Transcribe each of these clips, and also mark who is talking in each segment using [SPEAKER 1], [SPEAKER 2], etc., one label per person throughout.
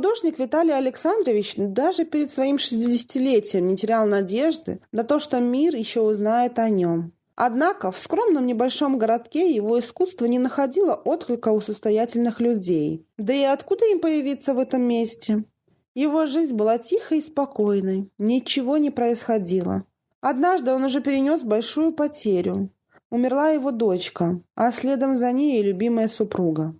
[SPEAKER 1] Художник Виталий Александрович даже перед своим шестидесятилетием не терял надежды на то, что мир еще узнает о нем. Однако в скромном небольшом городке его искусство не находило отклика у состоятельных людей. Да и откуда им появиться в этом месте? Его жизнь была тихой и спокойной, ничего не происходило. Однажды он уже перенес большую потерю. Умерла его дочка, а следом за ней и любимая супруга.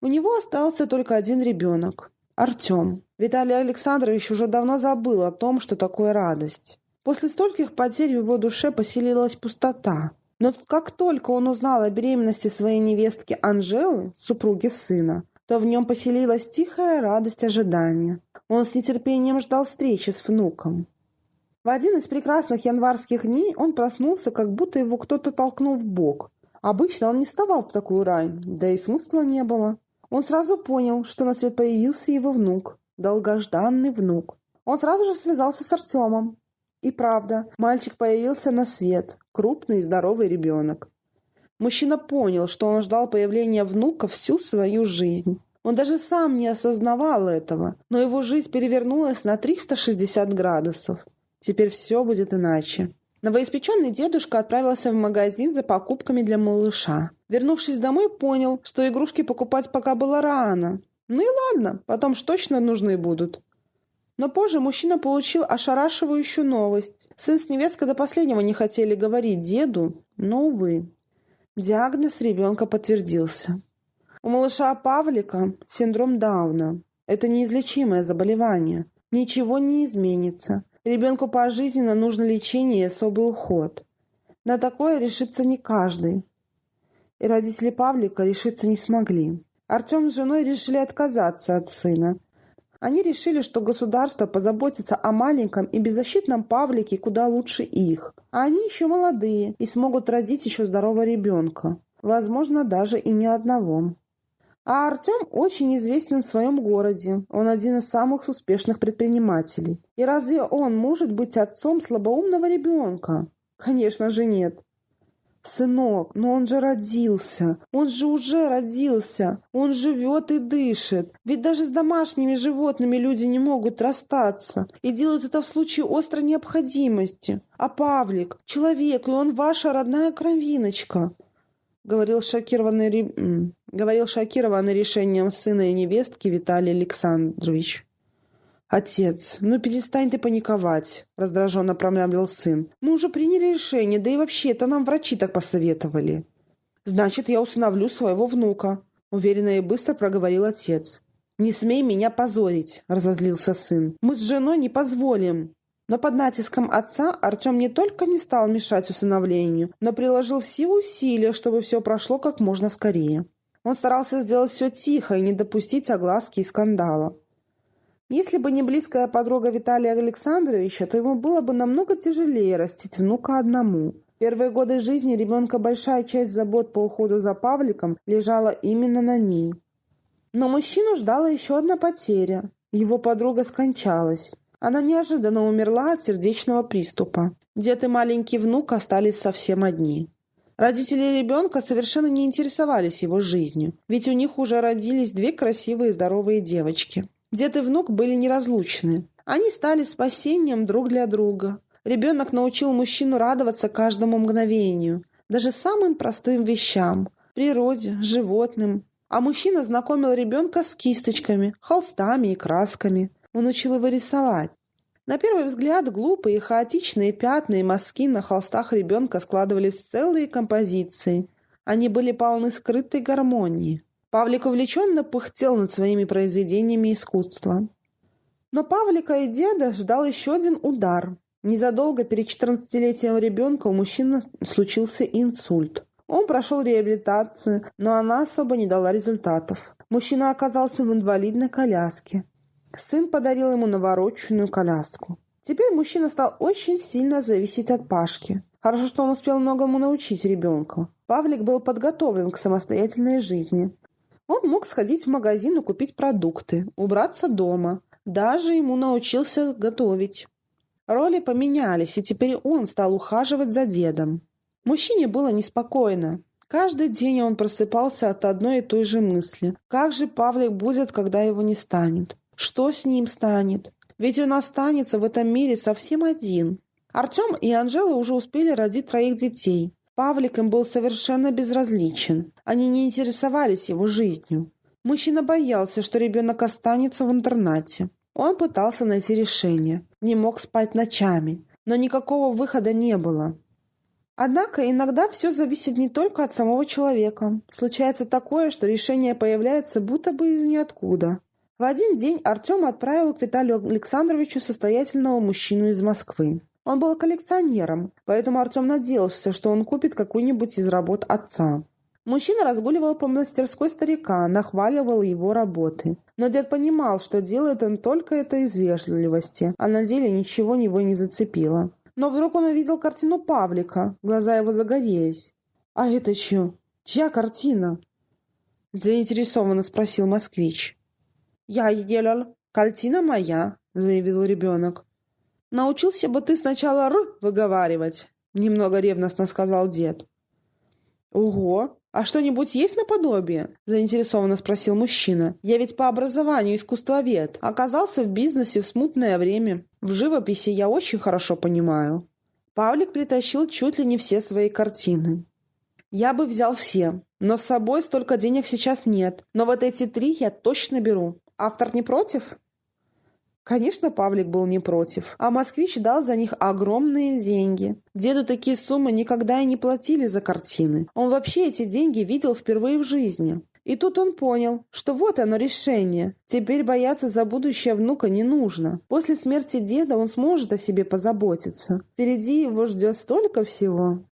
[SPEAKER 1] У него остался только один ребенок – Артем. Виталий Александрович уже давно забыл о том, что такое радость. После стольких потерь в его душе поселилась пустота. Но как только он узнал о беременности своей невестки Анжелы, супруги сына, то в нем поселилась тихая радость ожидания. Он с нетерпением ждал встречи с внуком. В один из прекрасных январских дней он проснулся, как будто его кто-то толкнул в бок. Обычно он не вставал в такую рань, да и смысла не было. Он сразу понял, что на свет появился его внук, долгожданный внук. Он сразу же связался с Артемом. И правда, мальчик появился на свет, крупный и здоровый ребенок. Мужчина понял, что он ждал появления внука всю свою жизнь. Он даже сам не осознавал этого, но его жизнь перевернулась на 360 градусов. Теперь все будет иначе. Новоиспеченный дедушка отправился в магазин за покупками для малыша. Вернувшись домой, понял, что игрушки покупать пока было рано. Ну и ладно, потом ж точно нужны будут. Но позже мужчина получил ошарашивающую новость. Сын с невесткой до последнего не хотели говорить деду, но, увы. Диагноз ребенка подтвердился. У малыша Павлика синдром Дауна. Это неизлечимое заболевание. Ничего не изменится. Ребенку пожизненно нужно лечение и особый уход. На такое решится не каждый. И родители Павлика решиться не смогли. Артем с женой решили отказаться от сына. Они решили, что государство позаботится о маленьком и беззащитном Павлике куда лучше их. А они еще молодые и смогут родить еще здорового ребенка. Возможно, даже и не одного. А Артем очень известен в своем городе. Он один из самых успешных предпринимателей. И разве он может быть отцом слабоумного ребенка? Конечно же нет. «Сынок, но он же родился, он же уже родился, он живет и дышит. Ведь даже с домашними животными люди не могут расстаться и делают это в случае острой необходимости. А Павлик — человек, и он ваша родная кровиночка», — говорил шокированный, говорил шокированный решением сына и невестки Виталий Александрович. «Отец, ну перестань ты паниковать», — раздраженно промямлил сын. «Мы уже приняли решение, да и вообще это нам врачи так посоветовали». «Значит, я усыновлю своего внука», — уверенно и быстро проговорил отец. «Не смей меня позорить», — разозлился сын. «Мы с женой не позволим». Но под натиском отца Артем не только не стал мешать усыновлению, но приложил все усилия, чтобы все прошло как можно скорее. Он старался сделать все тихо и не допустить огласки и скандала. Если бы не близкая подруга Виталия Александровича, то ему было бы намного тяжелее растить внука одному. Первые годы жизни ребенка большая часть забот по уходу за Павликом лежала именно на ней. Но мужчину ждала еще одна потеря. Его подруга скончалась. Она неожиданно умерла от сердечного приступа. Дед и маленький внук остались совсем одни. Родители ребенка совершенно не интересовались его жизнью, ведь у них уже родились две красивые здоровые девочки. Дед и внук были неразлучны. Они стали спасением друг для друга. Ребенок научил мужчину радоваться каждому мгновению, даже самым простым вещам – природе, животным. А мужчина знакомил ребенка с кисточками, холстами и красками. Он учил его рисовать. На первый взгляд глупые хаотичные пятна и мазки на холстах ребенка складывались в целые композиции. Они были полны скрытой гармонии. Павлик увлеченно пыхтел над своими произведениями искусства. Но Павлика и деда ждал еще один удар. Незадолго перед 14-летием ребенка у мужчины случился инсульт. Он прошел реабилитацию, но она особо не дала результатов. Мужчина оказался в инвалидной коляске. Сын подарил ему навороченную коляску. Теперь мужчина стал очень сильно зависеть от Пашки. Хорошо, что он успел многому научить ребенка. Павлик был подготовлен к самостоятельной жизни. Он мог сходить в магазин и купить продукты, убраться дома. Даже ему научился готовить. Роли поменялись, и теперь он стал ухаживать за дедом. Мужчине было неспокойно. Каждый день он просыпался от одной и той же мысли. Как же Павлик будет, когда его не станет? Что с ним станет? Ведь он останется в этом мире совсем один. Артем и Анжела уже успели родить троих детей. Павлик им был совершенно безразличен. Они не интересовались его жизнью. Мужчина боялся, что ребенок останется в интернате. Он пытался найти решение. Не мог спать ночами. Но никакого выхода не было. Однако иногда все зависит не только от самого человека. Случается такое, что решение появляется будто бы из ниоткуда. В один день Артем отправил к Виталию Александровичу состоятельного мужчину из Москвы. Он был коллекционером, поэтому Артем надеялся, что он купит какую-нибудь из работ отца. Мужчина разгуливал по мастерской старика, нахваливал его работы. Но дед понимал, что делает он только это из вежливости, а на деле ничего него не зацепило. Но вдруг он увидел картину Павлика. Глаза его загорелись. «А это чье? Чья картина?» Заинтересованно спросил москвич. «Я сделал. Картина моя», — заявил ребенок. «Научился бы ты сначала «р» выговаривать», — немного ревностно сказал дед. «Ого! А что-нибудь есть наподобие?» – заинтересованно спросил мужчина. «Я ведь по образованию искусствовед. Оказался в бизнесе в смутное время. В живописи я очень хорошо понимаю». Павлик притащил чуть ли не все свои картины. «Я бы взял все, но с собой столько денег сейчас нет. Но вот эти три я точно беру. Автор не против?» Конечно, Павлик был не против, а москвич дал за них огромные деньги. Деду такие суммы никогда и не платили за картины. Он вообще эти деньги видел впервые в жизни. И тут он понял, что вот оно решение. Теперь бояться за будущее внука не нужно. После смерти деда он сможет о себе позаботиться. Впереди его ждет столько всего.